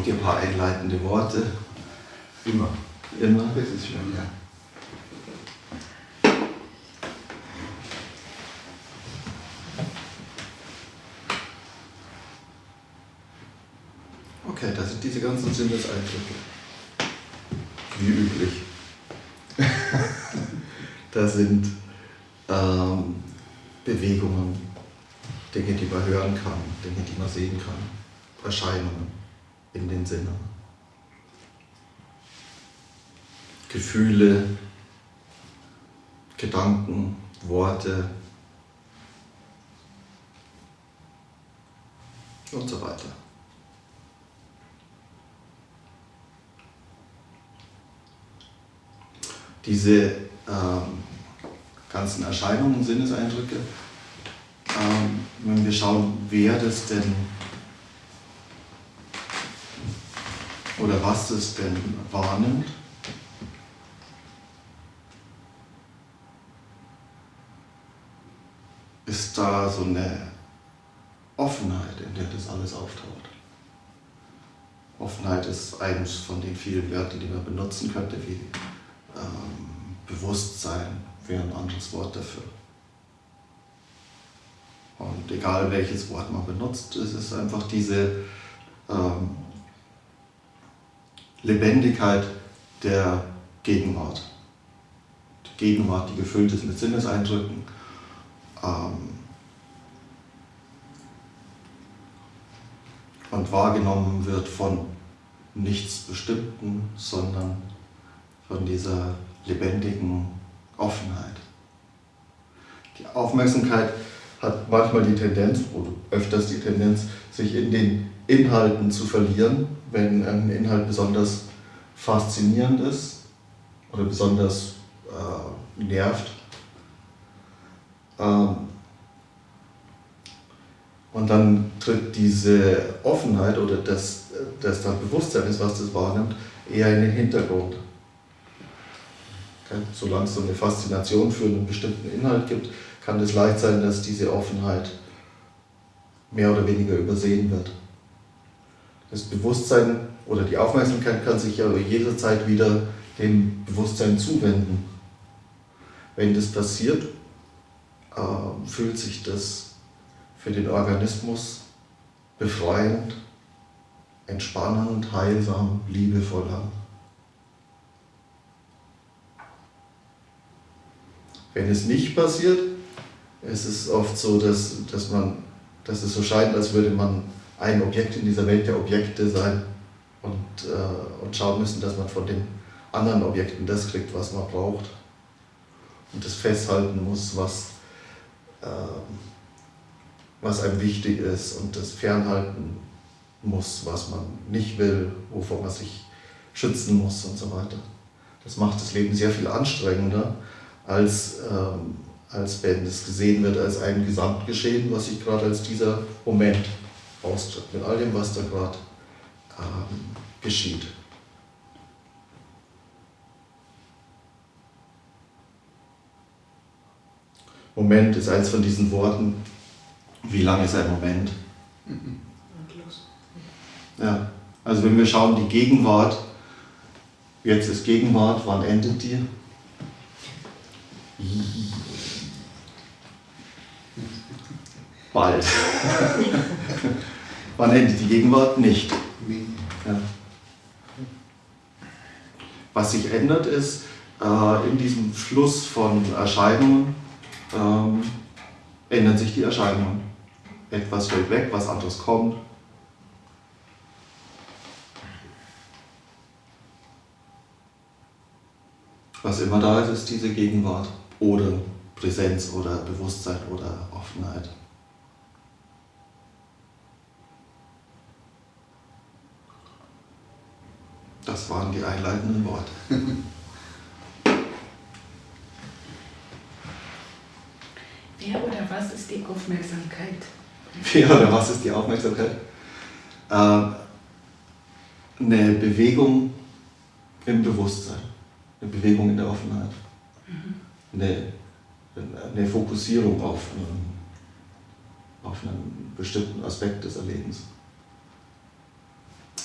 Braucht ihr ein paar einleitende Worte? Immer. Immer? Das ist schön, ja. Okay, das sind diese ganzen Sinneseindrücke. Wie üblich. das sind ähm, Bewegungen, Dinge, die man hören kann, Dinge, die man sehen kann, Erscheinungen in den Sinnen. Gefühle, Gedanken, Worte und so weiter. Diese ähm, ganzen Erscheinungen, Sinneseindrücke, ähm, wenn wir schauen, wer das denn oder was es denn wahrnimmt, ist da so eine Offenheit, in der das alles auftaucht. Offenheit ist eines von den vielen Wörtern, die man benutzen könnte, wie ähm, Bewusstsein wäre ein anderes Wort dafür. Und egal welches Wort man benutzt, es ist einfach diese ähm, Lebendigkeit der Gegenwart. Die Gegenwart, die gefüllt ist mit Sinneseindrücken. Ähm, und wahrgenommen wird von nichts Bestimmten, sondern von dieser lebendigen Offenheit. Die Aufmerksamkeit hat manchmal die Tendenz, oder öfters die Tendenz, sich in den Inhalten zu verlieren, wenn ein Inhalt besonders faszinierend ist oder besonders äh, nervt. Ähm, und dann tritt diese Offenheit oder das, das dann Bewusstsein ist, was das wahrnimmt, eher in den Hintergrund. Okay? Solange es so eine Faszination für einen bestimmten Inhalt gibt, kann es leicht sein, dass diese Offenheit mehr oder weniger übersehen wird. Das Bewusstsein oder die Aufmerksamkeit kann sich aber jederzeit wieder dem Bewusstsein zuwenden. Wenn das passiert, äh, fühlt sich das für den Organismus befreiend, entspannend, heilsam, liebevoll an. Wenn es nicht passiert, ist es oft so, dass, dass, man, dass es so scheint, als würde man ein Objekt in dieser Welt der Objekte sein und, äh, und schauen müssen, dass man von den anderen Objekten das kriegt, was man braucht. Und das festhalten muss, was, äh, was einem wichtig ist und das fernhalten muss, was man nicht will, wovor man sich schützen muss und so weiter. Das macht das Leben sehr viel anstrengender, als, ähm, als wenn es gesehen wird als ein Gesamtgeschehen, was sich gerade als dieser Moment austritt, mit all dem, was da gerade ähm, geschieht. Moment ist eins von diesen Worten. Wie lang ist ein Moment? Ja, also wenn wir schauen, die Gegenwart, jetzt ist Gegenwart, wann endet die? Bald. wann endet die Gegenwart? Nicht. Ja. Was sich ändert ist, äh, in diesem Fluss von Erscheinungen ähm, ändern sich die Erscheinungen. Etwas fällt weg, was anderes kommt. Was immer da ist, ist diese Gegenwart oder Präsenz oder Bewusstsein oder Offenheit. Das waren die einleitenden Worte. Wer oder was ist die Aufmerksamkeit? Wer oder was ist die Aufmerksamkeit? Äh, eine Bewegung im Bewusstsein, eine Bewegung in der Offenheit, mhm. eine, eine Fokussierung auf einen, auf einen bestimmten Aspekt des Erlebens.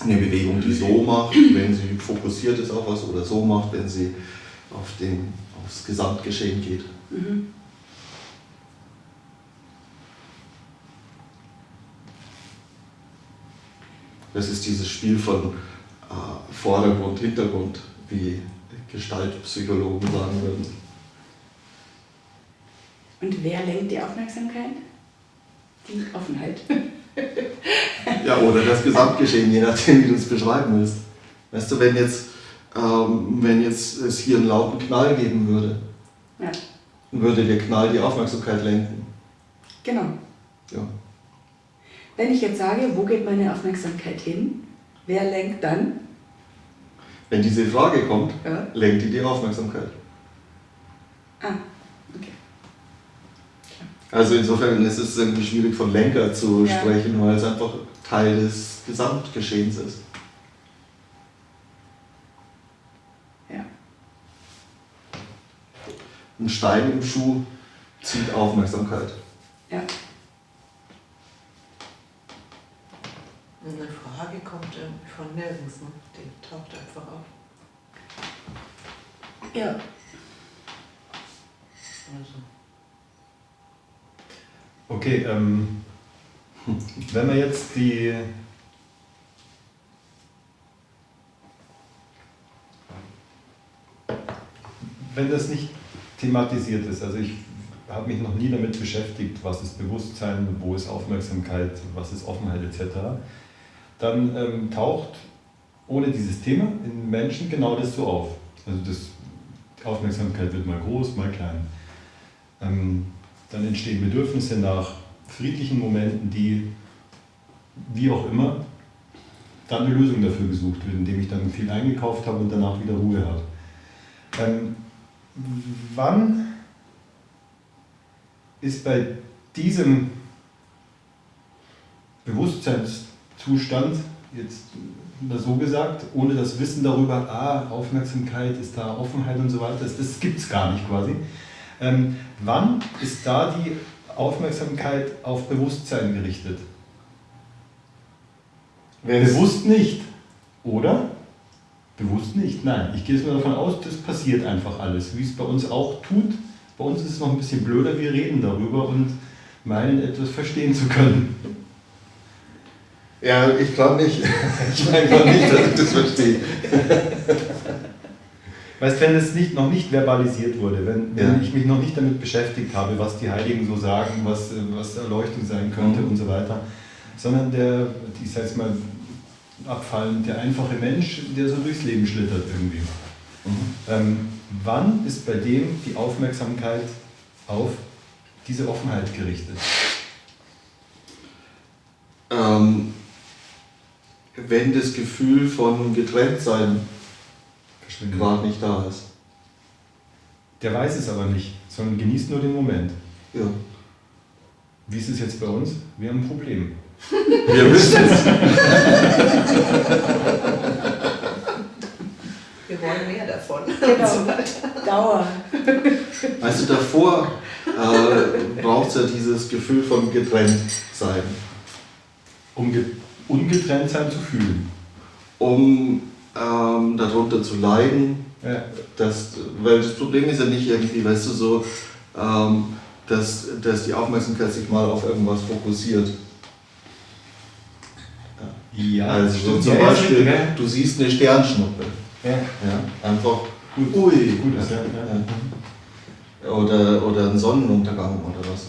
Eine Bewegung, die so macht, wenn sie fokussiert ist auf was, oder so macht, wenn sie auf den, aufs Gesamtgeschehen geht. Mhm. Das ist dieses Spiel von äh, Vordergrund, Hintergrund, wie Gestaltpsychologen sagen würden. Und wer lenkt die Aufmerksamkeit? Die Offenheit. ja, oder das Gesamtgeschehen, je nachdem, wie du es beschreiben willst. Weißt du, wenn jetzt, ähm, wenn jetzt es hier einen lauten Knall geben würde, ja. würde der Knall die Aufmerksamkeit lenken. Genau. Ja. Wenn ich jetzt sage, wo geht meine Aufmerksamkeit hin, wer lenkt dann? Wenn diese Frage kommt, ja. lenkt die die Aufmerksamkeit. Ah. Also insofern ist es irgendwie schwierig von Lenker zu ja. sprechen, weil es einfach Teil des Gesamtgeschehens ist. Ja. Ein Stein im Schuh zieht Aufmerksamkeit. Ja. Eine Frage kommt von nirgends, ne? die taucht einfach auf. Ja. Also. Okay, ähm, wenn wir jetzt die wenn das nicht thematisiert ist, also ich habe mich noch nie damit beschäftigt, was ist Bewusstsein, wo ist Aufmerksamkeit, was ist Offenheit etc., dann ähm, taucht ohne dieses Thema in Menschen genau das so auf. Also das, die Aufmerksamkeit wird mal groß, mal klein. Ähm, dann entstehen Bedürfnisse nach friedlichen Momenten, die, wie auch immer, dann eine Lösung dafür gesucht wird, indem ich dann viel eingekauft habe und danach wieder Ruhe habe. Ähm, wann ist bei diesem Bewusstseinszustand, jetzt so gesagt, ohne das Wissen darüber, ah, Aufmerksamkeit ist da, Offenheit und so weiter, das, das gibt es gar nicht quasi. Ähm, wann ist da die Aufmerksamkeit auf Bewusstsein gerichtet? Wenn's Bewusst nicht, oder? Bewusst nicht, nein. Ich gehe jetzt mal davon aus, das passiert einfach alles, wie es bei uns auch tut. Bei uns ist es noch ein bisschen blöder, wir reden darüber und meinen etwas verstehen zu können. Ja, ich glaube nicht. Ich meine glaube nicht, dass ich das verstehe. Weißt wenn es nicht, noch nicht verbalisiert wurde, wenn, wenn ja. ich mich noch nicht damit beschäftigt habe, was die Heiligen so sagen, was, was Erleuchtung sein könnte mhm. und so weiter, sondern der, ich jetzt mal, abfallend, der einfache Mensch, der so durchs Leben schlittert irgendwie. Mhm. Ähm, wann ist bei dem die Aufmerksamkeit auf diese Offenheit gerichtet? Ähm, wenn das Gefühl von Getrenntsein gerade nicht da ist. Der weiß es aber nicht, sondern genießt nur den Moment. Ja. Wie ist es jetzt bei uns? Wir haben ein Problem. Wir wissen es. Wir wollen mehr davon. Genau. Dauer. Also davor äh, braucht es ja dieses Gefühl von Getrenntsein. Um ge ungetrennt sein zu fühlen. Um ähm, darunter zu leiden. Ja. Das, weil das Problem ist ja nicht irgendwie, weißt du, so, ähm, dass, dass die Aufmerksamkeit sich mal auf irgendwas fokussiert. Ja, also stimmt. zum ja, Beispiel, ja. du siehst eine Sternschnuppe. Ja. ja einfach, gut. ui. Gut, ja. Oder, oder ein Sonnenuntergang oder was.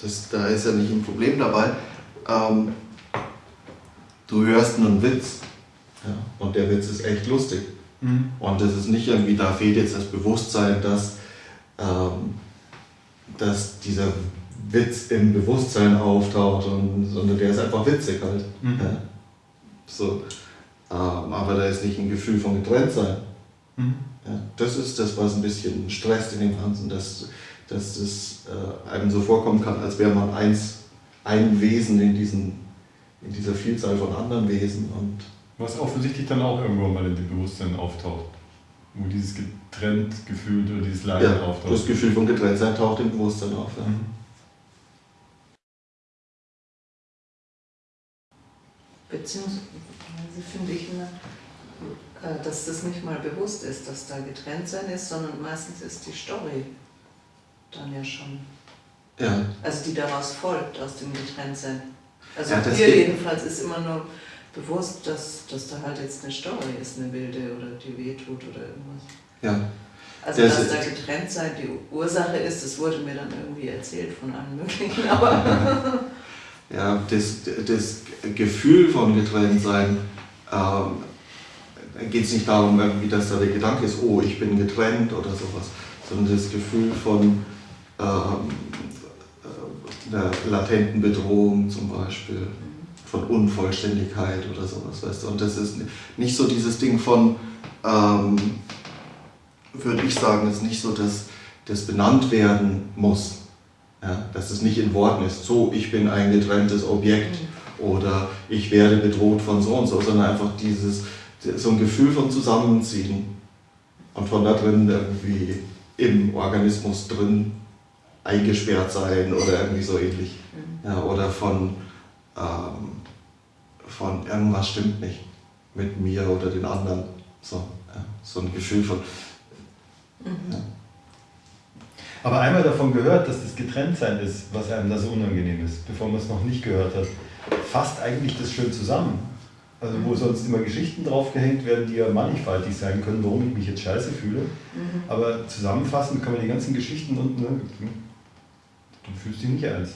Das, da ist ja nicht ein Problem dabei. Ähm, du hörst einen Witz ja, und der Witz ist echt lustig. Mhm. Und es ist nicht irgendwie, da fehlt jetzt das Bewusstsein, dass, ähm, dass dieser Witz im Bewusstsein auftaucht, und, sondern der ist einfach witzig halt. Mhm. Ja. So. Ähm, aber da ist nicht ein Gefühl von Getrenntsein. Mhm. Ja, das ist das, was ein bisschen stresst in dem Ganzen, dass, dass es äh, einem so vorkommen kann, als wäre man eins, ein Wesen in, diesen, in dieser Vielzahl von anderen Wesen. Und was offensichtlich dann auch irgendwann mal in dem Bewusstsein auftaucht. Wo dieses getrennt gefühlt oder dieses Leiden ja, auftaucht. Das Gefühl von Getrenntsein taucht im Bewusstsein auf. Ja. Mhm. Beziehungsweise finde ich, ne, äh, dass das nicht mal bewusst ist, dass da getrennt sein ist, sondern meistens ist die Story dann ja schon. Ja, Also die daraus folgt, aus dem Getrenntsein. Also Ja, geht- jedenfalls ist immer nur bewusst, dass, dass da halt jetzt eine Story ist, eine wilde oder die wehtut oder irgendwas. ja. Also Das dass da getrennt sein die Ursache ist, das wurde mir dann irgendwie erzählt von allen möglichen, aber Ja, das, das Gefühl von Getrenntsein, ähm, geht es nicht darum, irgendwie, dass da der Gedanke ist, oh, ich bin getrennt oder sowas, sondern das Gefühl von ähm, äh, einer latenten Bedrohung zum Beispiel, von Unvollständigkeit oder sowas, weißt du. Und das ist nicht so dieses Ding von, ähm, würde ich sagen, ist nicht so, dass das benannt werden muss. Ja, dass es nicht in Worten ist, so, ich bin ein getrenntes Objekt oder ich werde bedroht von so und so, sondern einfach dieses, so ein Gefühl von Zusammenziehen und von da drin irgendwie im Organismus drin eingesperrt sein oder irgendwie so ähnlich. Ja, oder von, ähm, von irgendwas stimmt nicht mit mir oder den anderen. So, ja, so ein Gefühl von. Ja. Aber einmal davon gehört, dass das Getrenntsein ist, was einem da so unangenehm ist, bevor man es noch nicht gehört hat, fasst eigentlich das schön zusammen. Also wo sonst immer Geschichten draufgehängt werden, die ja mannigfaltig sein können, warum ich mich jetzt scheiße fühle. Mhm. Aber zusammenfassend kann man die ganzen Geschichten und ne, du fühlst dich nicht eins.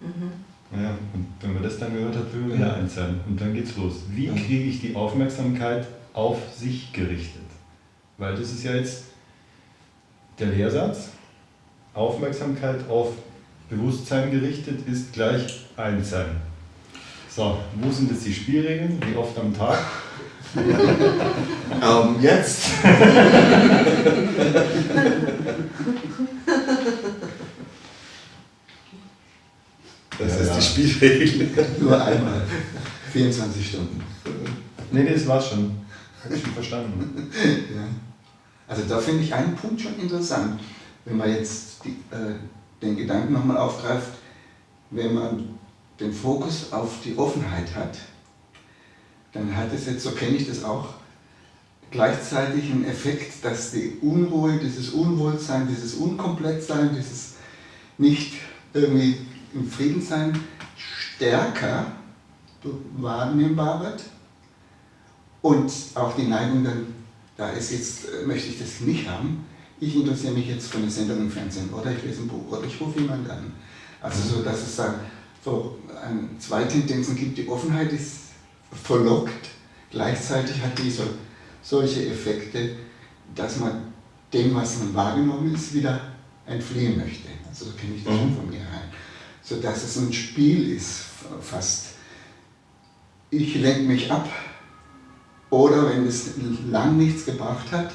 Mhm. Naja, und wenn man das dann gehört hat, will man wieder eins sein. Und dann geht's los. Wie Ja. kriege ich die Aufmerksamkeit auf sich gerichtet? Weil das ist ja jetzt der Lehrsatz. Aufmerksamkeit auf Bewusstsein gerichtet ist gleich eins sein. So, wo sind jetzt die Spielregeln? Wie oft am Tag? Ähm, jetzt. Das Ja, ist ja. Die Spielregel. Nur einmal. 24 Stunden. Nee, nee, das war's schon. Hab ich schon verstanden. Ja. Also da finde ich einen Punkt schon interessant. Wenn man jetzt die, äh, den Gedanken nochmal aufgreift, wenn man den Fokus auf die Offenheit hat, dann hat es jetzt, so kenne ich das auch, gleichzeitig einen Effekt, dass die Unruhe, dieses Unwohlsein, dieses Unkomplettsein, dieses nicht irgendwie im Frieden sein, stärker wahrnehmbar wird und auch die Neigung dann, da ist jetzt, äh, möchte ich das nicht haben, ich interessiere mich jetzt für eine Sendung im Fernsehen oder ich lese ein Buch oder ich rufe jemanden an. Also so, dass es dann so ein, zwei Tendenzen gibt, die Offenheit ist verlockt, gleichzeitig hat die so, solche Effekte, dass man dem, was man wahrgenommen ist, wieder entfliehen möchte. Also so kenne ich das schon Mhm. von mir rein. So dass es ein Spiel ist, fast. Ich lenke mich ab, oder wenn es lang nichts gebracht hat,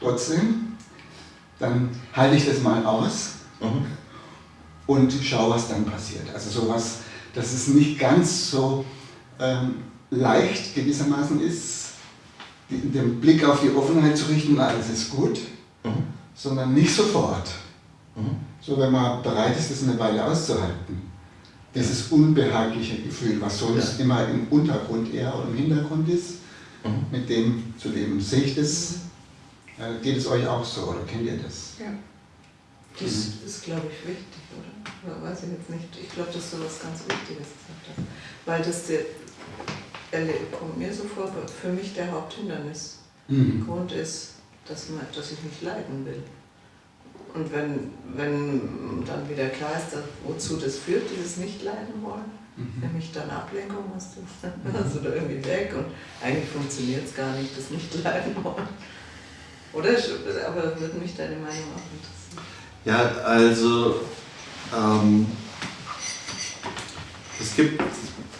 trotzdem, dann halte ich das mal aus Mhm. und schaue, was dann passiert. Also sowas, dass es nicht ganz so ähm, leicht gewissermaßen ist, den Blick auf die Offenheit zu richten, alles ist gut, Mhm. sondern nicht sofort. Mhm. So wenn man bereit ist, das eine Weile auszuhalten. Dieses unbehagliche Gefühl, was sonst Ja. immer im Untergrund eher oder im Hintergrund ist, Mhm. mit dem zu leben. Sehe ich das? Äh, geht es euch auch so oder kennt ihr das? Ja. Das ist, glaube ich, wichtig, oder? Weiß ich jetzt nicht. Ich glaube, dass du was ganz Wichtiges gesagt hast. Weil das der, kommt mir so vor, für mich der Haupthindernis. Mhm. Grund ist, dass, man, dass ich nicht leiden will. Und wenn, wenn dann wieder klar ist, dass, wozu das führt, dieses Nicht-Leiden wollen, Mhm. nämlich dann Ablenkung, hast du, hast du da irgendwie weg und eigentlich funktioniert es gar nicht, das Nicht-Leiden wollen. Oder? Aber würde mich deine Meinung auch interessieren. Ja, also ähm, es gibt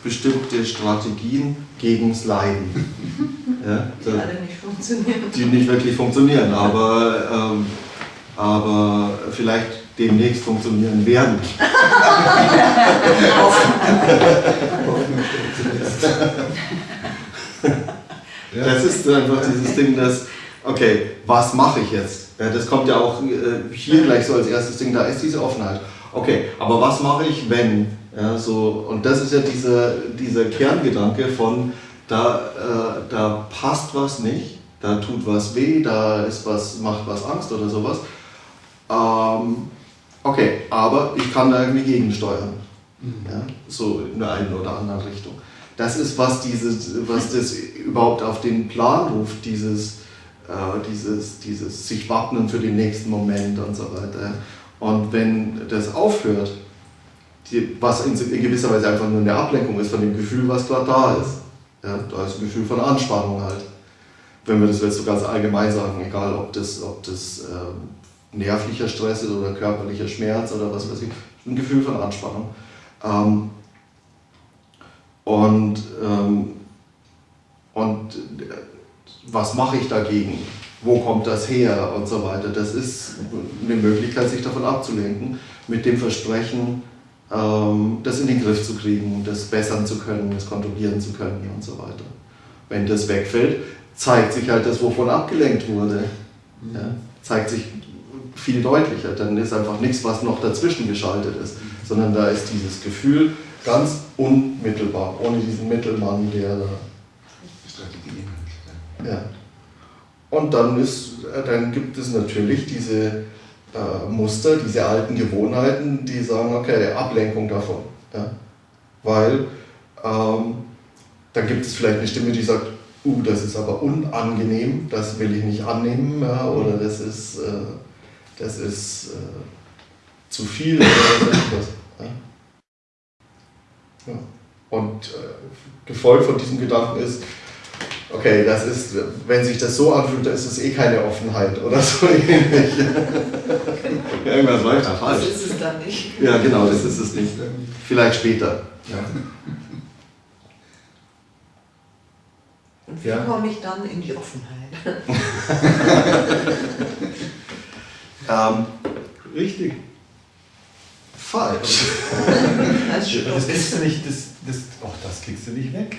bestimmte Strategien gegen das Leiden, ja, Die alle nicht funktionieren. die nicht wirklich funktionieren, aber, ähm, aber vielleicht demnächst funktionieren werden. Das ist einfach dieses Ding, dass, okay, was mache ich jetzt? Ja, das kommt ja auch äh, hier gleich so als erstes Ding, da ist diese Offenheit. Okay, aber was mache ich, wenn Ja, so, und das ist ja dieser, dieser Kerngedanke von, da, äh, da passt was nicht, da tut was weh, da ist was, macht was Angst oder sowas. Ähm, okay, aber ich kann da irgendwie gegensteuern. Ja, so in der einen oder anderen Richtung. Das ist, was, dieses, was das überhaupt auf den Plan ruft, dieses, äh, dieses, dieses sich wappnen für den nächsten Moment und so weiter. Und wenn das aufhört, die, was in, in, gewisser Weise einfach nur eine Ablenkung ist von dem Gefühl, was gerade da ist. Ja, da ist ein Gefühl von Anspannung halt. Wenn wir das jetzt so ganz allgemein sagen, egal ob das, ob das äh, nervlicher Stress ist oder körperlicher Schmerz oder was weiß ich, ein Gefühl von Anspannung. Ähm, und, ähm, und was mache ich dagegen? Wo kommt das her? Und so weiter. Das ist eine Möglichkeit, sich davon abzulenken, mit dem Versprechen, ähm, das in den Griff zu kriegen, das bessern zu können, das kontrollieren zu können und so weiter. Wenn das wegfällt, zeigt sich halt das, wovon abgelenkt wurde. Ja, zeigt sich viel deutlicher. Dann ist einfach nichts, was noch dazwischen geschaltet ist, sondern da ist dieses Gefühl ganz unmittelbar, ohne diesen Mittelmann, der da. Strategie. Ja. Und dann, ist, dann gibt es natürlich diese äh, Muster, diese alten Gewohnheiten, die sagen, okay, Ablenkung davon. Ja? Weil ähm, dann gibt es vielleicht eine Stimme, die sagt, uh, das ist aber unangenehm, das will ich nicht annehmen ja? oder das ist, äh, das ist äh, zu viel oder was. Ja? Ja. Und äh, gefolgt von diesem Gedanken ist, okay, das ist, wenn sich das so anfühlt, dann ist es eh keine Offenheit oder so ähnlich. Irgendwas läuft da falsch. Das ist es dann nicht. Ja, genau, das ist es nicht. Vielleicht später. Ja. Und wie Ja. komme ich dann in die Offenheit? Ähm, Richtig. falsch. Als Das kriegst du nicht, das, das, oh, das kriegst du nicht weg.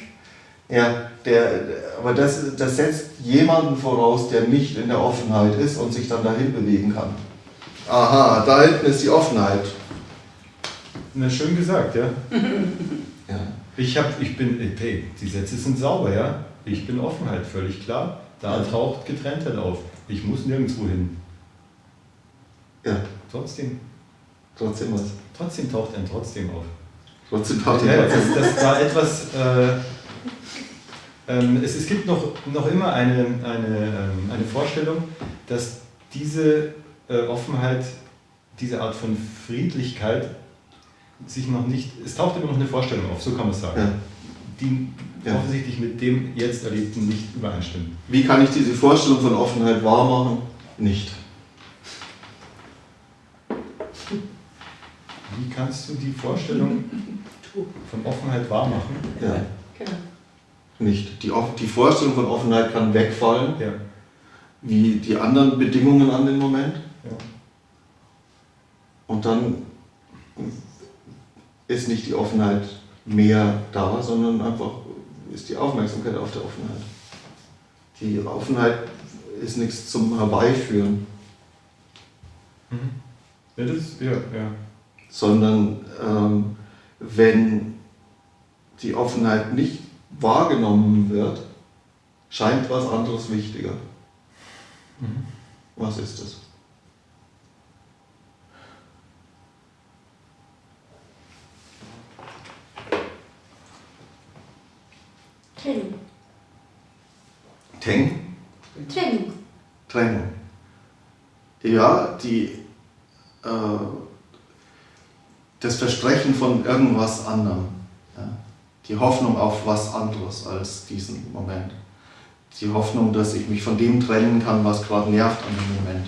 Ja, der, aber das, das setzt jemanden voraus, der nicht in der Offenheit ist und sich dann dahin bewegen kann. Aha, da hinten ist die Offenheit. Na, schön gesagt, ja. Ja. Ich, hab, ich bin, äh, hey, die Sätze sind sauber, ja. Ich bin Offenheit, völlig klar. Da Ja. taucht Getrenntheit auf. Ich muss nirgendwo hin. Ja, Trotzdem, trotzdem was. trotzdem taucht ein Trotzdem auf. Trotzdem taucht Ja, die das, das war etwas. Äh, ähm, es, es gibt noch, noch immer eine, eine, ähm, eine Vorstellung, dass diese äh, Offenheit, diese Art von Friedlichkeit sich noch nicht. Es taucht immer noch eine Vorstellung auf, so kann man es sagen. Ja. Die Ja. offensichtlich mit dem jetzt Erlebten nicht übereinstimmt. Wie kann ich diese Vorstellung von Offenheit wahr machen? Nicht. Wie kannst du die Vorstellung von Offenheit wahr machen? Ja, Genau. nicht. Die, die Vorstellung von Offenheit kann wegfallen, Ja. wie die anderen Bedingungen an den Moment. ja. Und dann ist nicht die Offenheit mehr da, sondern einfach ist die Aufmerksamkeit auf der Offenheit. Die Offenheit ist nichts zum Herbeiführen, Mhm. Ja, das, ja, ja. Sondern ähm, wenn die Offenheit nicht wahrgenommen wird, scheint was anderes wichtiger. Mhm. Was ist es? Trennung. Teng? Trennung. Trennung. Ja, die, äh, das Versprechen von irgendwas anderem. Ja? Die Hoffnung auf was anderes als diesen Moment. Die Hoffnung, dass ich mich von dem trennen kann, was gerade nervt an dem Moment.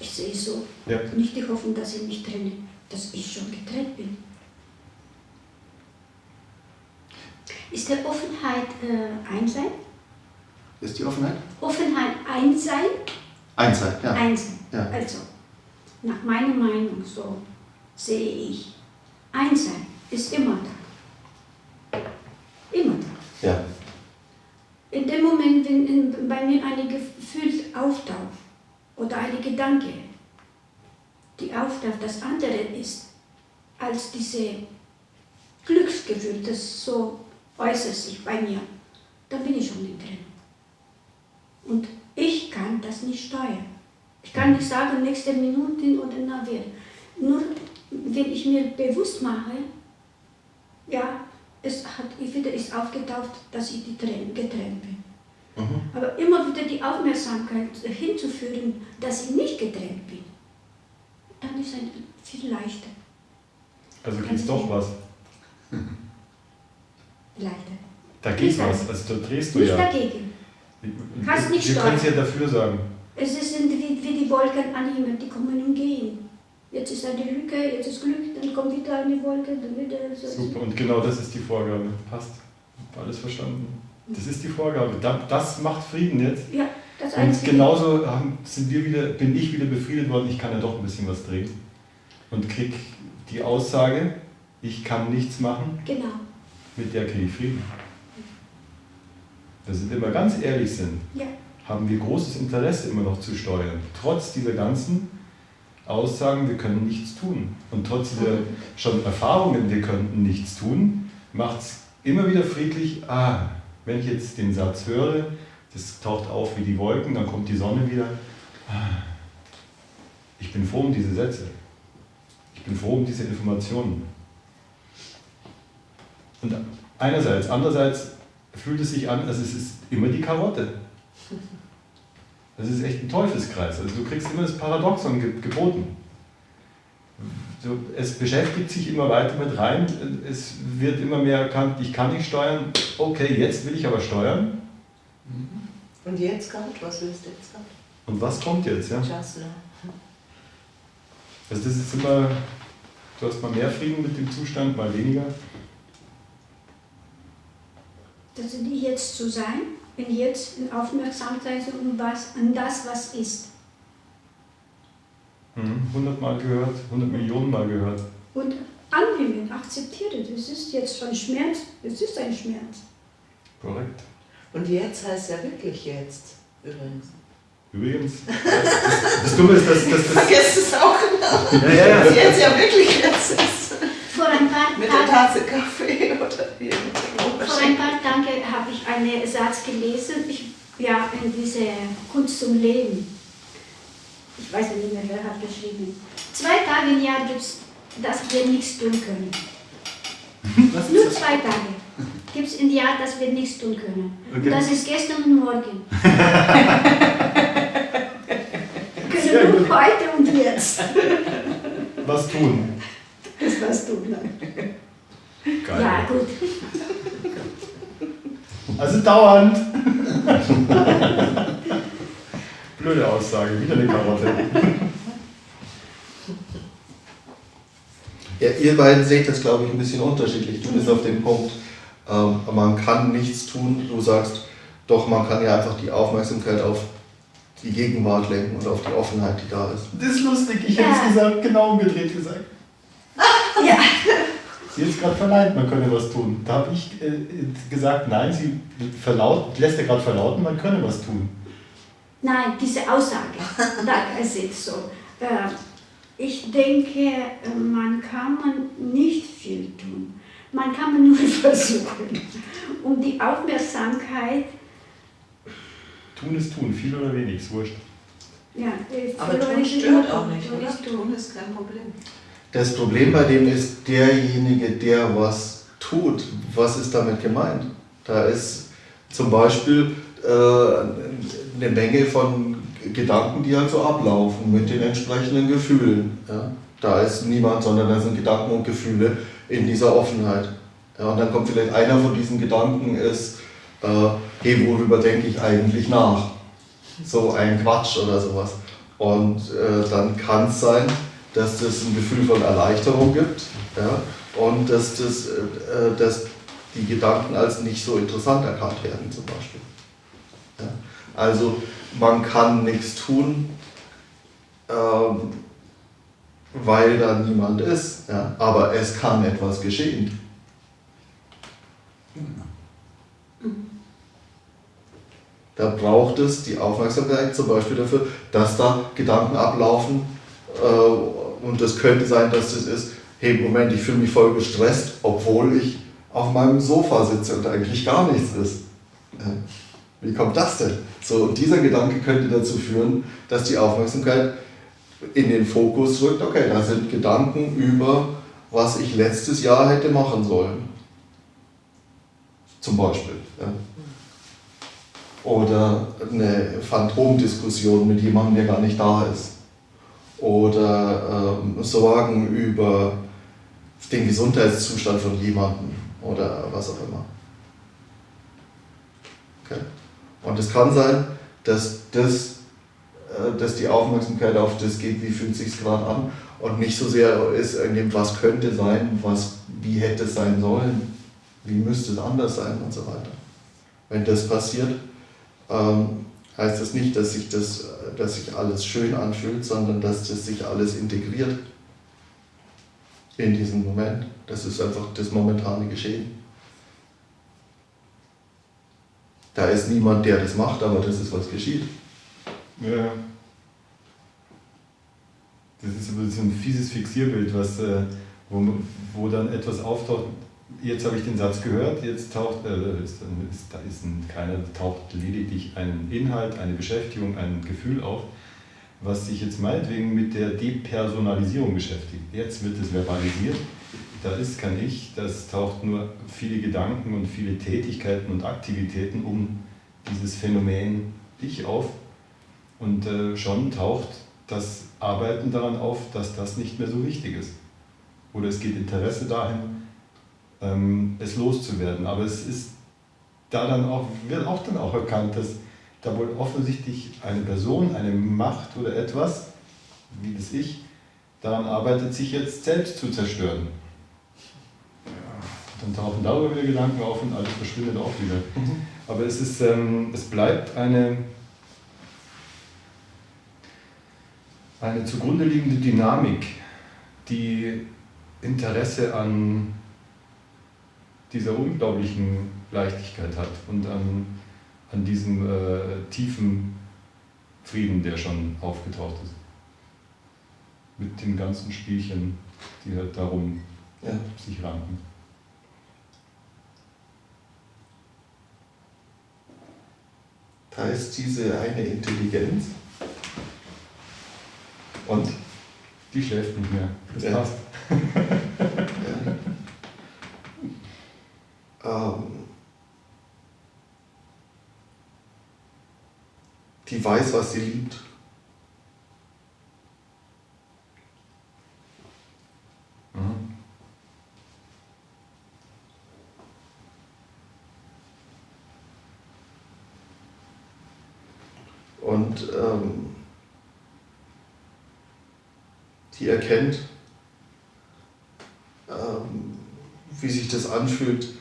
Ich sehe es so. Ja. Nicht die Hoffnung, dass ich mich trenne, dass ich schon getrennt bin. Ist der Offenheit äh, Einsein? Ist die Offenheit? Offenheit Einsein? Einsheit, ja. Einsein. Ja. Also, nach meiner Meinung, so sehe ich, Einsein ist immer da. Immer da. ja. In dem Moment, wenn in, bei mir ein Gefühl auftaucht oder ein Gedanke, die auftaucht, das andere ist als diese Glücksgefühl, das so äußert sich bei mir, dann bin ich schon in drin. Und ich kann das nicht steuern. Ich kann nicht sagen, nächste Minute oder na wird. Nur wenn ich mir bewusst mache, ja, es hat wieder ist aufgetaucht, dass ich die Tränen getrennt bin. Mhm. Aber immer wieder die Aufmerksamkeit hinzuführen, dass ich nicht getrennt bin, dann ist es viel leichter. Also geht's doch was. leichter. Da geht was. Also da drehst du Nicht ja. dagegen. Kannst nicht Wir können es ja dafür sagen. Es sind wie, wie die Wolken an Himmel, die kommen und gehen. Jetzt ist eine Lücke, jetzt ist Glück, dann kommt wieder eine Wolke, dann wieder so. Super, und genau das ist die Vorgabe. Passt. Hab Alles verstanden. Das ist die Vorgabe. Da- Das macht Frieden jetzt. Ja, das Und Einzige. genauso haben, sind wir wieder, bin ich wieder befriedet worden, ich kann ja doch ein bisschen was drehen. Und krieg die Aussage, ich kann nichts machen, Genau. mit der kriege ich Frieden. Dass wir immer ganz ehrlich sind, Ja. haben wir großes Interesse immer noch zu steuern. Trotz dieser ganzen Aussagen, wir können nichts tun. Und trotz dieser schon Erfahrungen, wir könnten nichts tun, macht es immer wieder friedlich, ah, wenn ich jetzt den Satz höre, das taucht auf wie die Wolken, dann kommt die Sonne wieder. Ah, Ich bin froh um diese Sätze. Ich bin froh um diese Informationen. Und einerseits, andererseits fühlt es sich an, als es ist immer die Karotte. Das ist echt ein Teufelskreis. Also du kriegst immer das Paradoxon ge geboten. So, es beschäftigt sich immer weiter mit rein, es wird immer mehr erkannt, ich kann nicht steuern, okay, jetzt will ich aber steuern. Und jetzt kommt, was willst du jetzt kommt? Und was kommt jetzt? Ja? Just now. Also das ist immer, du hast mal mehr Frieden mit dem Zustand, mal weniger. Das sind die jetzt zu sein, wenn jetzt in Aufmerksamkeit um was, an das, was ist. Mhm. 100 Mal gehört, 100 Millionen Mal gehört. Und annehmen, akzeptieren. Das ist jetzt schon Schmerz, es ist ein Schmerz. Korrekt. Und jetzt heißt ja wirklich jetzt, übrigens. Übrigens, das, das Dumme ist, dass, dass das... Vergesst es auch genau. Ja, ja, Dass ja. jetzt ja wirklich jetzt ist. Vor ein paar Mit der Tasse Kaffee oder dem vor ein paar Tagen habe ich einen Satz gelesen, ich, ja, in diese Kunst zum Leben. Ich weiß nicht mehr, wer hat geschrieben. Zwei Tage im Jahr gibt es, dass wir nichts tun können. Was Nur das? zwei Tage gibt es im Jahr, dass wir nichts tun können. Okay. Das ist gestern und morgen. Sehr können nur heute und jetzt. Was tun? Das warst du, nein. Geil. Ja, gut. Also dauernd. Blöde Aussage, wieder eine Karotte. Ja, ihr beiden seht das, glaube ich, ein bisschen unterschiedlich. Du bist auf dem Punkt, ähm, man kann nichts tun. Du sagst, doch, man kann ja einfach die Aufmerksamkeit auf die Gegenwart lenken und auf die Offenheit, die da ist. Das ist lustig, ich hätte Ja. es gesagt, genau umgedreht gesagt. Ja. Sie hat es gerade verneint, man könne was tun. Da habe ich äh, gesagt, nein, sie verlaut, lässt ja gerade verlauten, man könne was tun. Nein, diese Aussage, da ist so. Äh, Ich denke, man kann man nicht viel tun. Man kann man nur versuchen, um die Aufmerksamkeit, Tun ist tun, viel oder wenig, ist wurscht. ja, Aber tun stört auch nicht, oder? tun. Tun ist kein Problem. Das Problem bei dem ist derjenige, der was tut. Was ist damit gemeint? Da ist zum Beispiel äh, eine Menge von Gedanken, die halt so ablaufen mit den entsprechenden Gefühlen. Ja? Da ist niemand, sondern da sind Gedanken und Gefühle in dieser Offenheit. Ja, und dann kommt vielleicht einer von diesen Gedanken ist, äh, hey, worüber denke ich eigentlich nach? So ein Quatsch oder sowas. Und äh, dann kann es sein, dass das ein Gefühl von Erleichterung gibt ja? und dass, das, äh, dass die Gedanken als nicht so interessant erkannt werden zum Beispiel. Ja? Also man kann nichts tun, ähm, weil da niemand ist, ja? aber es kann etwas geschehen. Da braucht es die Aufmerksamkeit zum Beispiel dafür, dass da Gedanken ablaufen. Äh, und es könnte sein, dass das ist, hey Moment, ich fühle mich voll gestresst, obwohl ich auf meinem Sofa sitze und eigentlich gar nichts ist. Wie kommt das denn? So, dieser Gedanke könnte dazu führen, dass die Aufmerksamkeit in den Fokus rückt, okay, da sind Gedanken über, was ich letztes Jahr hätte machen sollen. Zum Beispiel. Ja. Oder eine Phantomdiskussion mit jemandem, der gar nicht da ist. Oder ähm, Sorgen über den Gesundheitszustand von jemandem oder was auch immer. Okay. Und es kann sein, dass, das, äh, dass die Aufmerksamkeit auf das geht, wie fühlt es sich gerade an und nicht so sehr ist in dem, was könnte sein, was, wie hätte es sein sollen, wie müsste es anders sein und so weiter. Wenn das passiert, ähm, heißt das nicht, dass sich, das, dass sich alles schön anfühlt, sondern dass das sich alles integriert in diesem Moment. Das ist einfach das momentane Geschehen. Da ist niemand, der das macht, aber das ist, was geschieht. Ja. Das ist so ein fieses Fixierbild, was, äh, wo, wo dann etwas auftaucht. Jetzt habe ich den Satz gehört, jetzt taucht, äh, ist, ist, da ist ein, keiner, taucht lediglich ein Inhalt, eine Beschäftigung, ein Gefühl auf, was sich jetzt meinetwegen mit der Depersonalisierung beschäftigt. Jetzt wird es verbalisiert, da ist kein Ich, das taucht nur viele Gedanken und viele Tätigkeiten und Aktivitäten um dieses Phänomen Ich auf und äh, schon taucht das Arbeiten daran auf, dass das nicht mehr so wichtig ist. Oder es geht Interesse dahin, ähm, es loszuwerden. Aber es ist da dann auch, wird auch dann auch erkannt, dass da wohl offensichtlich eine Person, eine Macht oder etwas, wie das Ich, daran arbeitet, sich jetzt selbst zu zerstören. Dann tauchen darüber wieder Gedanken auf und alles verschwindet auch wieder. Mhm. Aber es, ist, ähm, es bleibt eine, eine zugrunde liegende Dynamik, die Interesse an dieser unglaublichen Leichtigkeit hat und an, an diesem äh, tiefen Frieden, der schon aufgetaucht ist. Mit den ganzen Spielchen, die halt darum ja. sich ranken. Da ist diese eine Intelligenz. Und? Die schläft nicht mehr. Das ja. passt. ja. Ähm, die weiß, was sie liebt. und ähm, die erkennt, ähm, wie sich das anfühlt,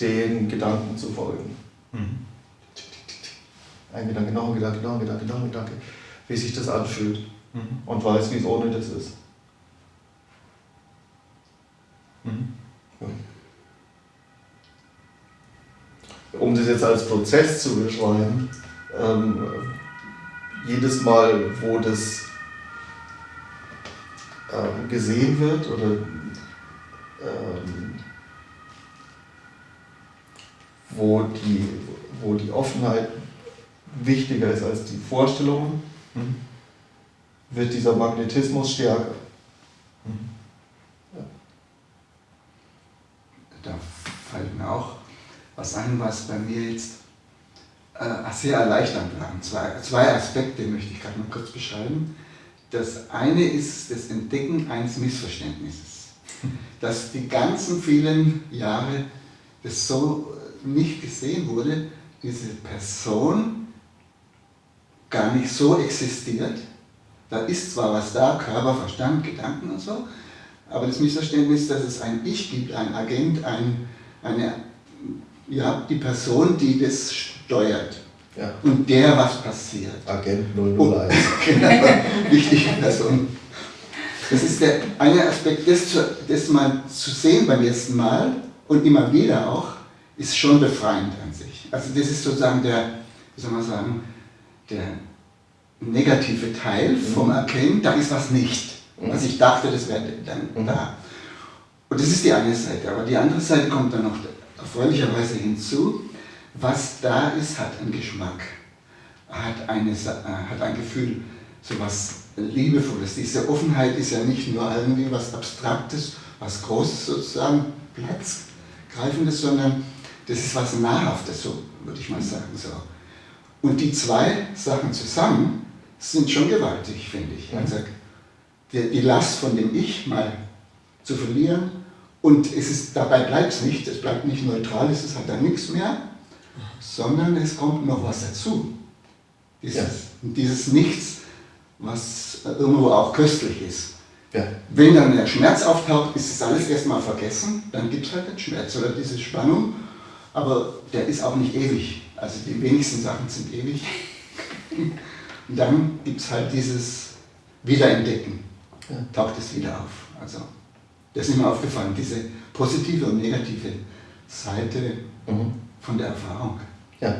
den Gedanken zu folgen. Mhm. Ein Gedanke, noch ein Gedanke, noch ein Gedanke, noch ein Gedanke, wie sich das anfühlt mhm. und weiß, wie es ohne das ist. Mhm. Um das jetzt als Prozess zu beschreiben, ähm, jedes Mal, wo das ähm, gesehen wird oder wo, die, wo die Offenheit wichtiger ist als die Vorstellungen, mhm. wird dieser Magnetismus stärker. Mhm. Ja. Da fällt mir auch was ein, was bei mir jetzt äh, sehr erleichternd waren. Zwei, zwei Aspekte möchte ich gerade noch kurz beschreiben. Das eine ist das Entdecken eines Missverständnisses, dass die ganzen vielen Jahre das so nicht gesehen wurde, diese Person gar nicht so existiert. Da ist zwar was da, Körper, Verstand, Gedanken und so, aber das Missverständnis, dass es ein Ich gibt, ein Agent, ein, eine, ja, die Person, die das steuert. Ja. Und der, was passiert. Agent 001. genau, wichtige Person. Das ist der eine Aspekt, das, zu, das mal zu sehen beim ersten Mal und immer wieder auch, ist schon befreiend an sich. Also das ist sozusagen der, wie soll man sagen, der negative Teil vom mhm. Erkennen, da ist was nicht. Was ich dachte, das wäre dann mhm. da. Und das ist die eine Seite. Aber die andere Seite kommt dann noch erfreulicherweise hinzu. Was da ist, hat einen Geschmack, hat, eine, hat ein Gefühl, so was Liebevolles. Diese Offenheit ist ja nicht nur irgendwie was Abstraktes, was Großes sozusagen, Platzgreifendes, sondern das ist was Nahrhaftes, so würde ich mal sagen. So. Und die zwei Sachen zusammen sind schon gewaltig, finde ich. Also die, die Last von dem Ich mal zu verlieren und es ist, dabei bleibt es nicht, es bleibt nicht neutral, es hat dann nichts mehr, sondern es kommt noch was dazu. Dieses, ja. dieses Nichts, was irgendwo auch köstlich ist. Ja. Wenn dann der Schmerz auftaucht, ist das alles erstmal vergessen, dann gibt es halt den Schmerz oder diese Spannung, aber der ist auch nicht ewig. Also die wenigsten Sachen sind ewig. Und dann gibt es halt dieses Wiederentdecken, taucht es wieder auf. Also das ist mir aufgefallen, diese positive und negative Seite mhm. von der Erfahrung. Ja,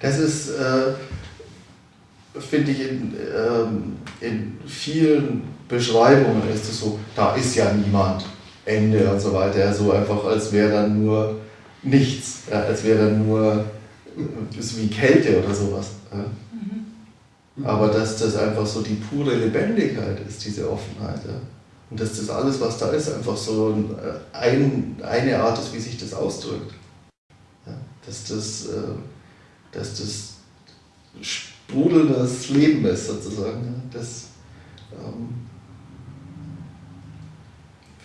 das ist, äh, finde ich, in, ähm, in vielen Beschreibungen ist es so, da ist ja niemand, Ende und so weiter, so einfach, als wäre dann nur nichts, ja, als wäre dann nur ist wie Kälte oder sowas. Ja. Mhm. Aber dass das einfach so die pure Lebendigkeit ist, diese Offenheit. Ja. Und dass das alles, was da ist, einfach so ein, eine Art ist, wie sich das ausdrückt. Ja. Dass, das, äh, dass das sprudelndes Leben ist, sozusagen. Das ähm,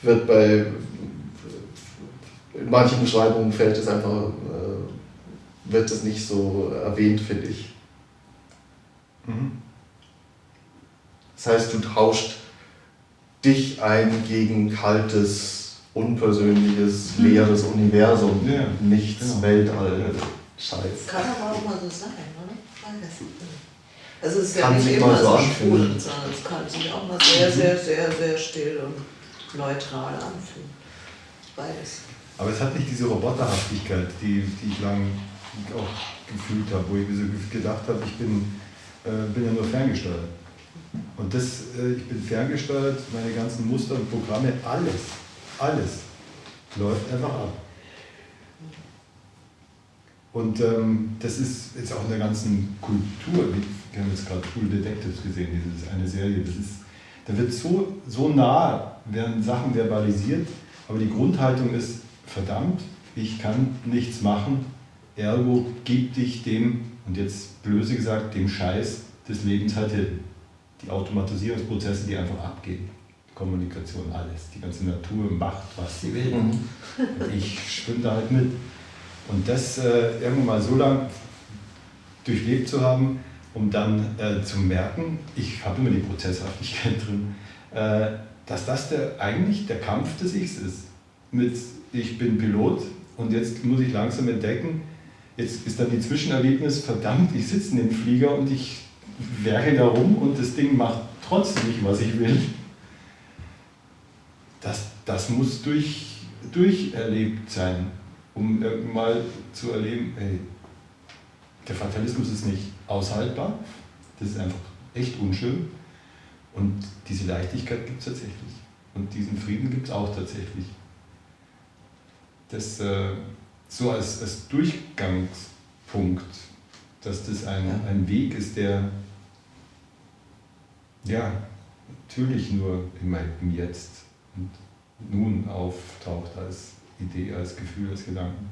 wird bei in manchen Beschreibungen fällt es einfach äh, wird das nicht so erwähnt, finde ich. Mhm. Das heißt, du tauscht dich ein gegen kaltes, unpersönliches, mhm. leeres Universum, ja, nichts, genau. Weltall, Scheiß. Kann aber auch mal so sein, oder? Also es ist kann ja nicht immer so anfühlen, sondern es kann sich auch mal sehr, sehr, sehr, sehr still und neutral anfühlen. Beides. Aber es hat nicht diese Roboterhaftigkeit, die, die ich lange auch gefühlt habe, wo ich mir so gedacht habe, ich bin, äh, bin ja nur ferngesteuert. Und das, äh, ich bin ferngesteuert, meine ganzen Muster und Programme, alles, alles läuft einfach ab. Und ähm, das ist jetzt auch in der ganzen Kultur, wir haben jetzt gerade True Detectives gesehen, diese eine Serie, das ist, da wird so, so nah, werden Sachen verbalisiert, aber die Grundhaltung ist, verdammt, ich kann nichts machen, Ergo gib dich dem, und jetzt blöse gesagt, dem Scheiß des Lebens halt hin. Die Automatisierungsprozesse, die einfach abgehen. Kommunikation, alles. Die ganze Natur macht, was sie will. Mhm. Und ich schwimme da halt mit. Und das äh, irgendwann mal so lang durchlebt zu haben, um dann äh, zu merken, ich habe immer die Prozesshaftigkeit drin, äh, dass das der, eigentlich der Kampf des Ichs ist. Mit ich bin Pilot und jetzt muss ich langsam entdecken, Jetzt ist dann die Zwischenerlebnis, verdammt, ich sitze in dem Flieger und ich werke da rum und das Ding macht trotzdem nicht, was ich will. Das, das muss durch, durcherlebt sein, um mal zu erleben, hey, der Fatalismus ist nicht aushaltbar, das ist einfach echt unschön und diese Leichtigkeit gibt es tatsächlich und diesen Frieden gibt es auch tatsächlich. Das, äh, so als, als Durchgangspunkt, dass das ein, ja. ein Weg ist, der ja natürlich nur im, im Jetzt und nun auftaucht als Idee, als Gefühl, als Gedanken.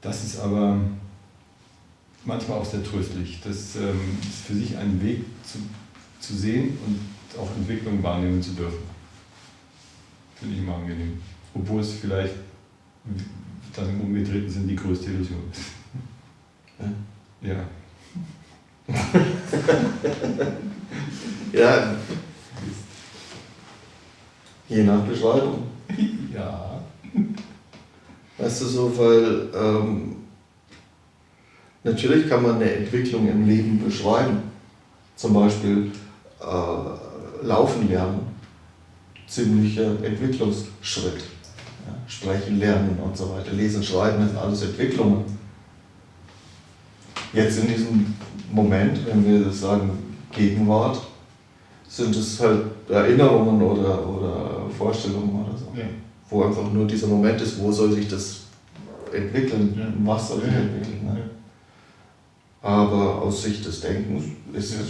Das ist aber manchmal auch sehr tröstlich, das ähm, ist für sich einen Weg zu, zu sehen und auch Entwicklung wahrnehmen zu dürfen. Finde ich immer angenehm. Obwohl es vielleicht dann im Umgedrehten sind die größte Illusion. Ja. ja. Je nach Beschreibung. Ja. Weißt du so, weil ähm, natürlich kann man eine Entwicklung im Leben beschreiben. Zum Beispiel äh, laufen lernen. Ziemlicher Entwicklungsschritt. Ja, sprechen, lernen und so weiter. Lesen, schreiben, das sind alles Entwicklungen. Jetzt in diesem Moment, wenn wir sagen Gegenwart, sind es halt Erinnerungen oder, oder Vorstellungen oder so. Ja. Wo einfach nur dieser Moment ist, wo soll sich das entwickeln, Ja. was soll sich entwickeln. Ne? Aber aus Sicht des Denkens ist es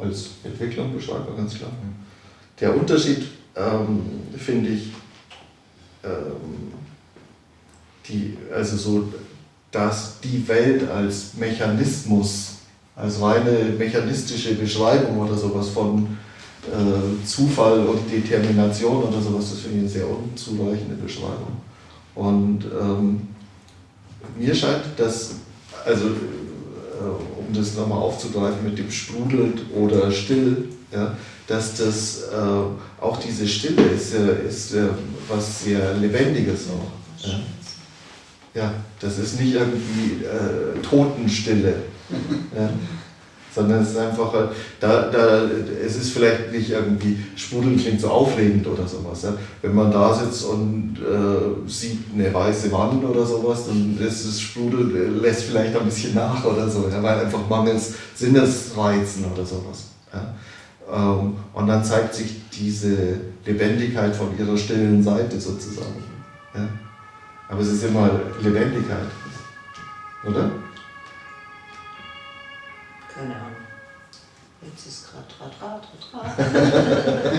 als Entwicklung beschreibbar, ganz klar. Der Unterschied, ähm, finde ich, ähm, die, also so, dass die Welt als Mechanismus, als reine mechanistische Beschreibung oder sowas von äh, Zufall und Determination oder sowas, das finde ich eine sehr unzureichende Beschreibung. Und ähm, mir scheint, dass, also äh, um das nochmal aufzugreifen mit dem sprudelt oder still, ja, dass das äh, auch diese Stille ist, äh, ist äh, was sehr Lebendiges auch. Ja. ja, das ist nicht irgendwie äh, Totenstille, ja, sondern es ist einfach, halt, da, da, es ist vielleicht nicht irgendwie, sprudeln klingt so aufregend oder sowas. Ja. Wenn man da sitzt und äh, sieht eine weiße Wand oder sowas, dann ist es Sprudel, äh, lässt vielleicht ein bisschen nach oder so, ja, weil einfach mangels Sinnesreizen oder sowas. Ja. Ähm, und dann zeigt sich diese Lebendigkeit von ihrer stillen Seite sozusagen. Ja. Aber es ist immer Lebendigkeit, oder? Keine Ahnung. Jetzt ist gerade Tra, Tra, Tra, Tra.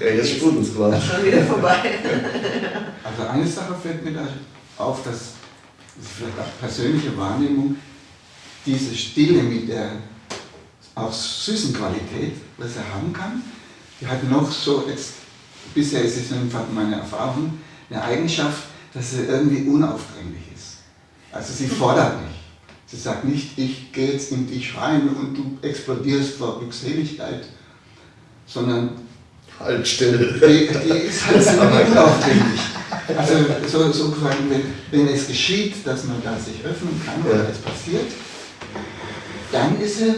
Ja, jetzt sprudelt es quasi. Schon wieder vorbei. Also eine Sache fällt mir da auf, dass das ist vielleicht auch persönliche Wahrnehmung, diese Stille mit der auch süßen Qualität, was er haben kann, die hat noch so, jetzt, bisher ist es einfach meine Erfahrung, eine Eigenschaft, dass sie irgendwie unaufdringlich ist. Also sie fordert nicht. Sie sagt nicht, ich gehe jetzt in dich rein und du explodierst vor Glückseligkeit, sondern Halt still. die, die ist halt so unaufdringlich. Also so, so quasi, wenn, wenn es geschieht, dass man da sich öffnen kann oder Ja. es passiert, dann ist sie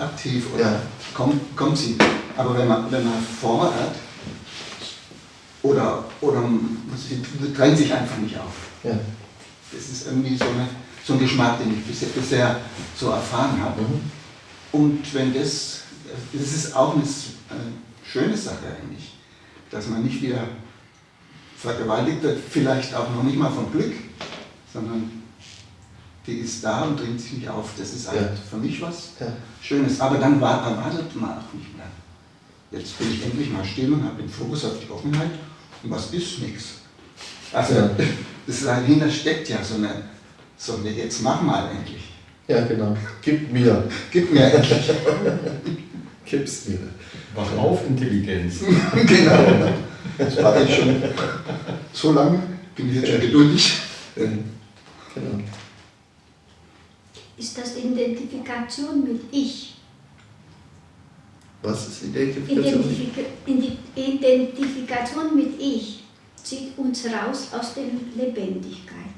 aktiv oder Ja. Kommt, kommt sie. Aber wenn man, wenn man fordert oder, oder sie drängt sich einfach nicht auf. Ja. Das ist irgendwie so, eine, so ein Geschmack, den ich bisher, bisher so erfahren habe. Mhm. Und wenn das, das ist auch eine schöne Sache eigentlich, dass man nicht wieder vergewaltigt wird, vielleicht auch noch nicht mal vom Glück, sondern die ist da und dringt sich nicht auf. Das ist halt Ja. für mich was Ja. Schönes. Aber dann war- erwartet man auch nicht mehr. Jetzt bin ich endlich mal still und habe den Fokus auf die Offenheit und was ist nichts. Also Ja. das dahinter steckt ja so eine, so eine jetzt mach mal endlich. ja, genau. Gib mir. Gib mir endlich. Gib's mir. Wach auf, Intelligenz. genau. Das warte ich schon so lange, bin ich jetzt schon geduldig. Genau. Ist das Identifikation mit Ich? Was ist Identifikation? Identifika Identifikation mit Ich zieht uns raus aus der Lebendigkeit.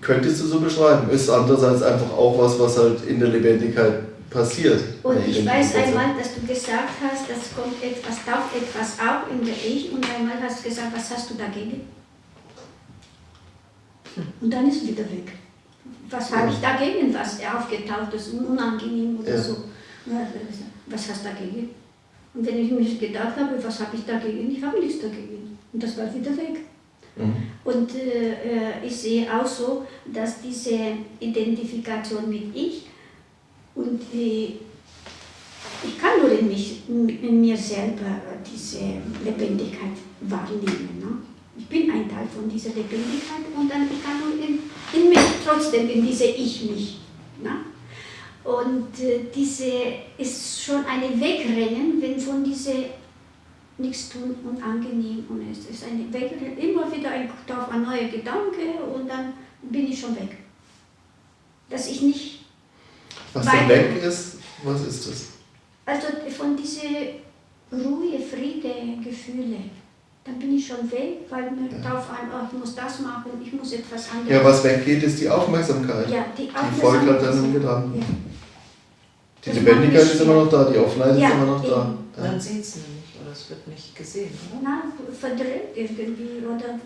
Könntest du so beschreiben. Ist andererseits einfach auch was, was halt in der Lebendigkeit passiert. Und ich weiß einmal, dass du gesagt hast, das kommt etwas, taucht etwas auf in der Ich und einmal hast du gesagt, was hast du dagegen? Und dann ist es wieder weg. Was habe ich dagegen, was aufgetaucht ist, unangenehm oder Ja. so? Was hast du dagegen? Und wenn ich mir gedacht habe, was habe ich dagegen? Ich habe nichts dagegen. Und das war wieder weg. Mhm. Und äh, äh, ich sehe auch so, dass diese Identifikation mit Ich und die, ich kann nur in, mich, in mir selber diese Lebendigkeit wahrnehmen. Ne? Ich bin ein Teil von dieser Lebendigkeit und dann ich kann nur in, in mich trotzdem in diese Ich-Mich. Ne? Und äh, diese ist schon eine Wegrennen, wenn von diese nichts tun und angenehm und es ist eine Wegrennen, immer wieder ein, auf ein neuer Gedanke und dann bin ich schon weg. Dass ich nicht Was dann weg ist, was ist das? also von diese Ruhe, Friede, Gefühle, dann bin ich schon weg, weil mir Ja. drauf ein, oh, ich muss das machen, ich muss etwas anderes. Ja, was weggeht, ist die Aufmerksamkeit. Ja, die, Die folgt halt dann dem Gedanken. Ja. Die Das Lebendigkeit ist immer noch da, die Offenheit Ja, ist immer noch da. eben. Ja. Man sieht es nämlich, oder es wird nicht gesehen, oder? Na, verdreht irgendwie oder.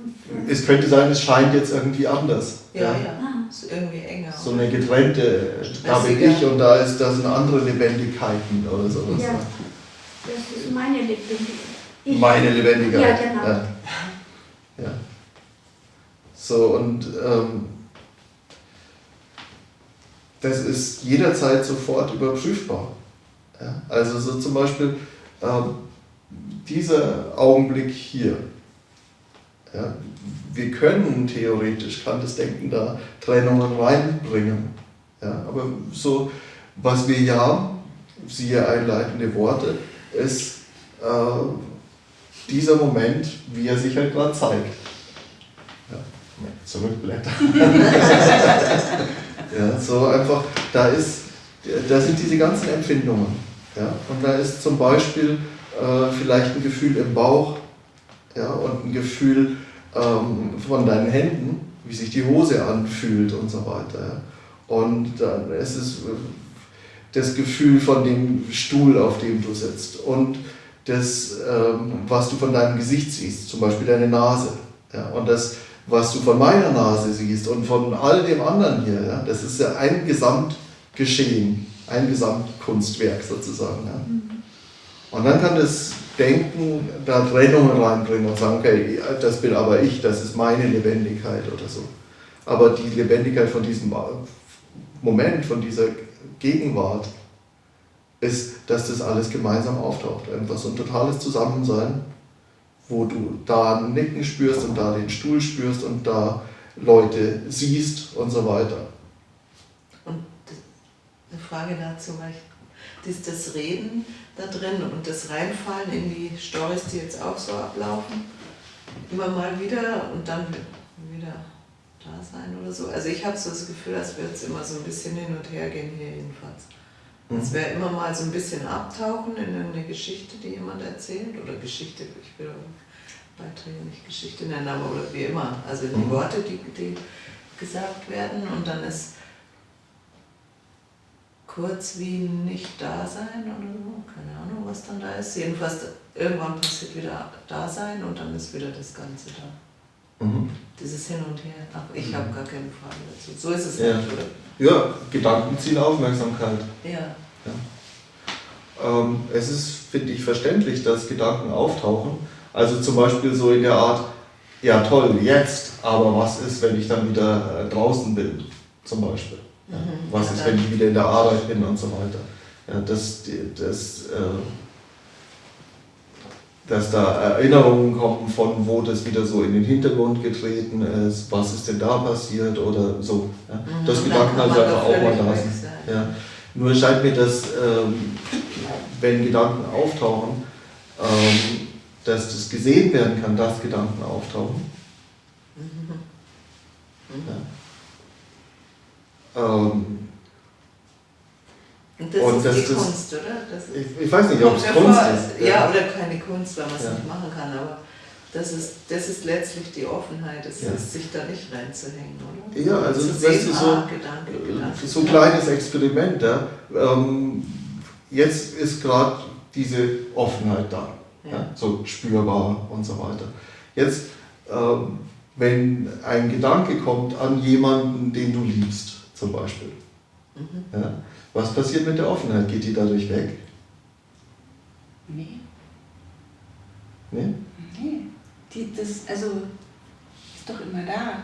Es könnte sein, es scheint jetzt irgendwie anders. Ja, ja. Ah. Ist irgendwie enger. So eine getrennte, da bin ich und da ist das sind andere Lebendigkeiten oder sowas. Ja. Das ist meine Lebendigkeit. Meine Lebendigkeit. Ja, genau. Ja. Ja. So, und ähm, das ist jederzeit sofort überprüfbar. Ja? Also so zum Beispiel ähm, dieser Augenblick hier. Ja? Wir können theoretisch, kann das Denken da Trennungen reinbringen. Ja? Aber so, was wir ja, siehe einleitende Worte, ist äh, dieser Moment, wie er sich halt gerade zeigt. Ja, zurückblättern. ja, so einfach, da ist, da sind diese ganzen Empfindungen. Ja, und da ist zum Beispiel äh, vielleicht ein Gefühl im Bauch ja, und ein Gefühl ähm, von deinen Händen, wie sich die Hose anfühlt und so weiter. Ja. Und dann ist es äh, das Gefühl von dem Stuhl, auf dem du sitzt und das, ähm, was du von deinem Gesicht siehst, zum Beispiel deine Nase. Ja, und das, was du von meiner Nase siehst und von all dem anderen hier, ja, das ist ja ein Gesamtgeschehen, ein Gesamtkunstwerk sozusagen. Ja. Und dann kann das Denken da Trennungen reinbringen und sagen, okay, das bin aber ich, das ist meine Lebendigkeit oder so. Aber die Lebendigkeit von diesem Moment, von dieser Gegenwart, ist, dass das alles gemeinsam auftaucht. Einfach so ein totales Zusammensein, wo du da ein Nicken spürst und da den Stuhl spürst und da Leute siehst und so weiter. Und eine Frage dazu, weil ich, das Reden da drin und das Reinfallen in die Stories, die jetzt auch so ablaufen, immer mal wieder und dann wieder da sein oder so. Also ich habe so das Gefühl, als würde es immer so ein bisschen hin und her gehen hier jedenfalls. Es wäre immer mal so ein bisschen abtauchen in eine Geschichte, die jemand erzählt oder Geschichte, ich will Beiträge nicht Geschichte nennen, aber oder wie immer. Also die Mhm. Worte, die, die gesagt werden und dann ist kurz wie nicht da sein oder so, keine Ahnung, was dann da ist. Jedenfalls irgendwann passiert wieder da sein und dann ist wieder das Ganze da. Mhm. Dieses Hin und Her. Ach, ich habe gar keine Frage dazu. So ist es Ja. nicht, oder? Ja, Gedanken ziehen Aufmerksamkeit. Ja. Ähm, es ist, finde ich, verständlich, dass Gedanken auftauchen. Also zum Beispiel so in der Art, ja toll, jetzt, aber was ist, wenn ich dann wieder äh, draußen bin, zum Beispiel? Ja, Mhm. was Ja, ist, wenn ich wieder in der Arbeit bin und so weiter? Ja, dass, die- dass, äh, dass da Erinnerungen kommen von, wo das wieder so in den Hintergrund getreten ist, was ist denn da passiert oder so. Ja? Mhm, dann Gedanken man einfach auch mal da sind. Ja. Nur scheint mir, dass ähm, wenn Gedanken auftauchen, ähm, dass das gesehen werden kann, dass Gedanken auftauchen. Mhm. Ja. Ähm, Und das Und ist das- die das- Kunst, oder? Das ist, ich, ich weiß nicht, ob es Kunst ist. Ja, oder keine Kunst, weil man es Ja. nicht machen kann, aber das ist, das ist letztlich die Offenheit, es Ja. ist, sich da nicht reinzuhängen, oder? Ja, also sehen, du, so, ah, Gedanke, Gedanke. so ein kleines Experiment. Ja? Ähm, jetzt ist gerade diese Offenheit da, ja. Ja. so spürbar und so weiter. Jetzt, ähm, wenn ein Gedanke kommt an jemanden, den du liebst, zum Beispiel, Mhm. ja? Was passiert mit der Offenheit? Geht die dadurch weg? Nee, Nee? nee. Die, das, also, ist doch immer da.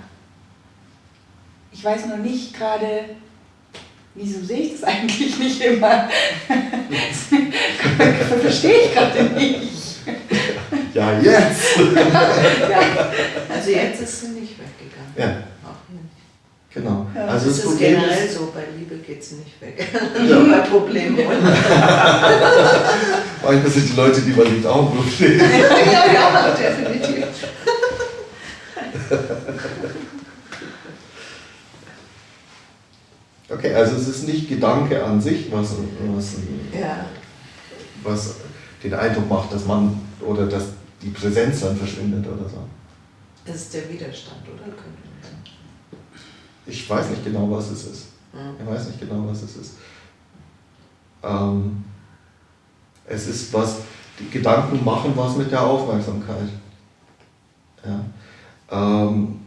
Ich weiß nur nicht gerade, wieso sehe ich das eigentlich nicht immer? Das verstehe ich gerade nicht. Ja, jetzt! Ja, Also jetzt ist sie nicht weggegangen. ja. Genau. Ja. Also Das das ist generell ist, so, bei Liebe geht sie nicht weg. Ja. Nur bei Problemen. manchmal sind die Leute, die man liebt, auch ein Problem. ja, ja, definitiv. Okay, also es ist nicht Gedanke an sich, was, was, Ja. was den Eindruck macht, dass man oder dass die Präsenz dann verschwindet oder so. Das ist der Widerstand, oder? Könnte man sagen. Ich weiß nicht genau, was es ist. Mhm. Ich weiß nicht genau, was es ist. Ähm, es ist was, die Gedanken machen was mit der Aufmerksamkeit. Ja. Ähm,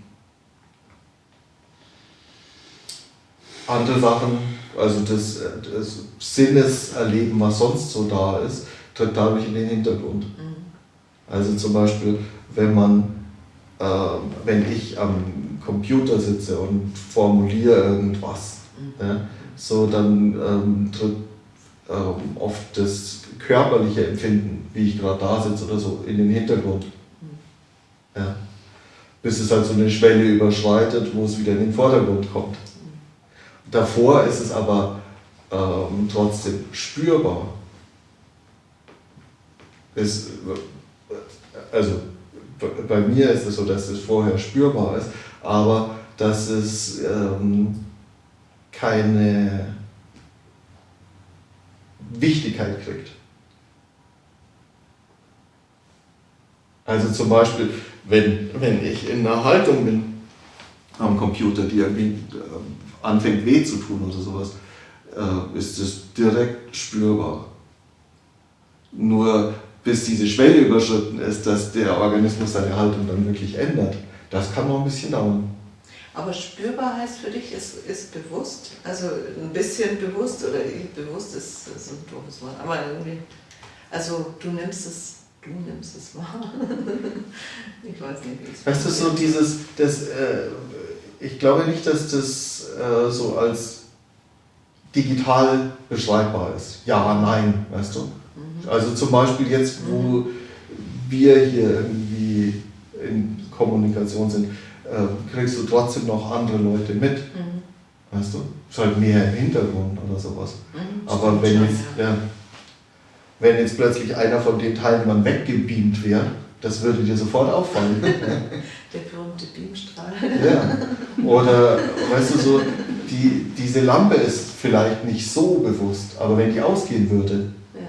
andere Sachen, also das, das Sinneserleben, was sonst so da ist, tritt dadurch in den Hintergrund. Mhm. Also zum Beispiel, wenn man, äh, wenn ich am Computer sitze und formuliere irgendwas, Mhm. ja, so dann ähm, tritt ähm, oft das körperliche Empfinden, wie ich gerade da sitze oder so, in den Hintergrund. Ja. Bis es halt so eine Schwelle überschreitet, wo es wieder in den Vordergrund kommt. Davor ist es aber ähm, trotzdem spürbar. Es, also b- bei mir ist es so, dass es vorher spürbar ist, aber dass es ähm, keine Wichtigkeit kriegt. Also zum Beispiel, wenn, wenn ich in einer Haltung bin am Computer, die irgendwie ähm, anfängt weh zu tun oder sowas, äh, ist es direkt spürbar. Nur bis diese Schwelle überschritten ist, dass der Organismus seine Haltung dann wirklich ändert, das kann noch ein bisschen dauern. Aber spürbar heißt für dich, ist, ist bewusst, also ein bisschen bewusst oder bewusst ist, ist ein doofes Wort, aber irgendwie, also du nimmst es, du nimmst es wahr. ich weiß nicht, wie es Weißt du, so dieses, das, äh, ich glaube nicht, dass das äh, so als digital beschreibbar ist. Ja, nein, weißt du? Mhm. Also zum Beispiel jetzt, wo wir hier irgendwie in Kommunikation sind, äh, kriegst du trotzdem noch andere Leute mit, Mhm. weißt du? Ist halt mehr im Hintergrund oder sowas. Mhm, Aber wenn jetzt, ja, wenn jetzt plötzlich einer von den Teilnehmern weggebeamt wäre, das würde dir sofort auffallen. Der berühmte Beamstrahl. Ja. Oder, weißt du, so, die, diese Lampe ist vielleicht nicht so bewusst, aber wenn die ausgehen würde, Ja.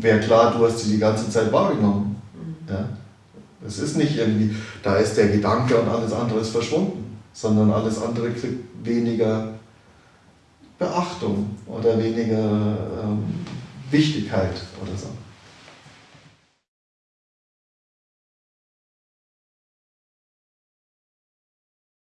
wäre klar, du hast sie die ganze Zeit wahrgenommen. Mhm. Ja? Es ist nicht irgendwie, da ist der Gedanke und alles andere ist verschwunden, sondern alles andere kriegt weniger Beachtung oder weniger ähm, Wichtigkeit oder so.